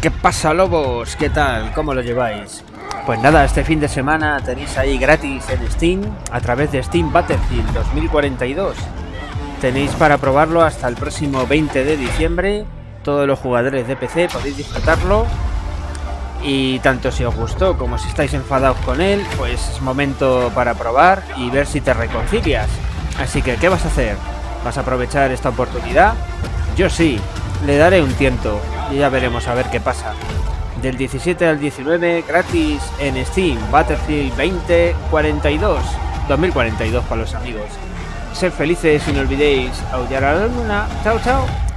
¿Qué pasa, lobos? ¿Qué tal? ¿Cómo lo lleváis? Pues nada, este fin de semana tenéis ahí gratis en Steam, a través de Steam Battlefield 2042. Tenéis para probarlo hasta el próximo 20 de diciembre. Todos los jugadores de PC podéis disfrutarlo. Y tanto si os gustó como si estáis enfadados con él, pues es momento para probar y ver si te reconcilias. Así que, ¿qué vas a hacer? ¿Vas a aprovechar esta oportunidad? Yo sí, le daré un tiento y ya veremos a ver qué pasa. Del 17 al 19 gratis en Steam, Battlefield 2042, 2042 para los amigos. Sed felices y no olvidéis aullar a la luna. Chao, chao.